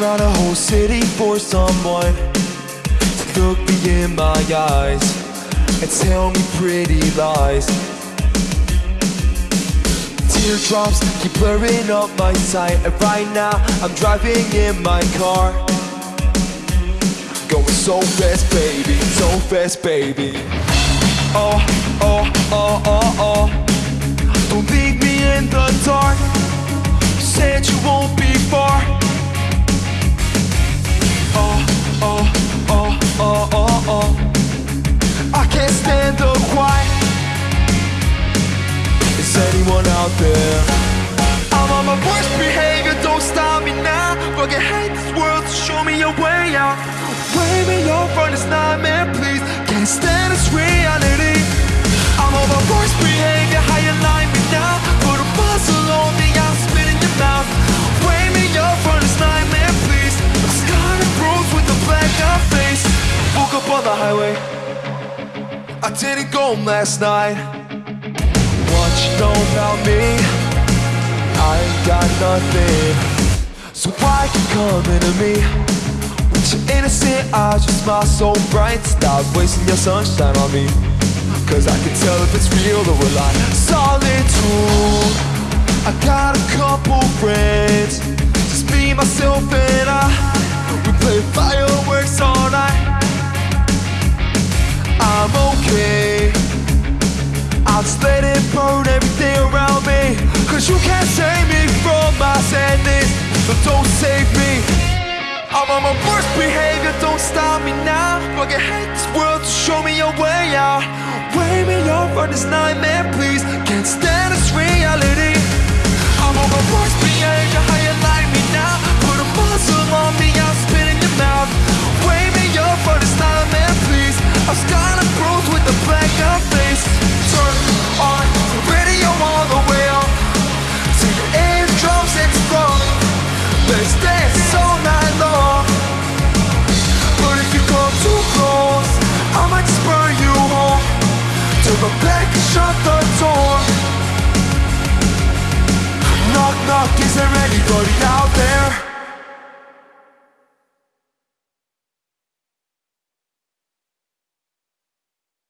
around a whole city for someone to look me in my eyes and tell me pretty lies. Teardrops keep blurring up my sight, and right now I'm driving in my car. Going so fast, baby, so fast, baby. Oh, oh, oh, oh, oh. Out there? I'm on my worst behavior, don't stop me now. Fucking hate this world, so show me a way out. Wave me off from this nightmare, please. Can't stand this reality. I'm on my worst behavior, how you like me now? Put a muzzle on me, I'll spit in your mouth. Wave me off from this nightmare, please. I'm scarred and bruised with a black out face. Woke up on the highway. I didn't go home last night. What you know about me? Nothing. So why you coming to me? With your innocent eyes, your smile so bright. Stop wasting your sunshine on me. Cause I can tell if it's real or a lie. Solitude. Stop me now Fucking hate this world, so show me a way out Wake me up from this nightmare, please. Can't stand this reality Is there anybody out there?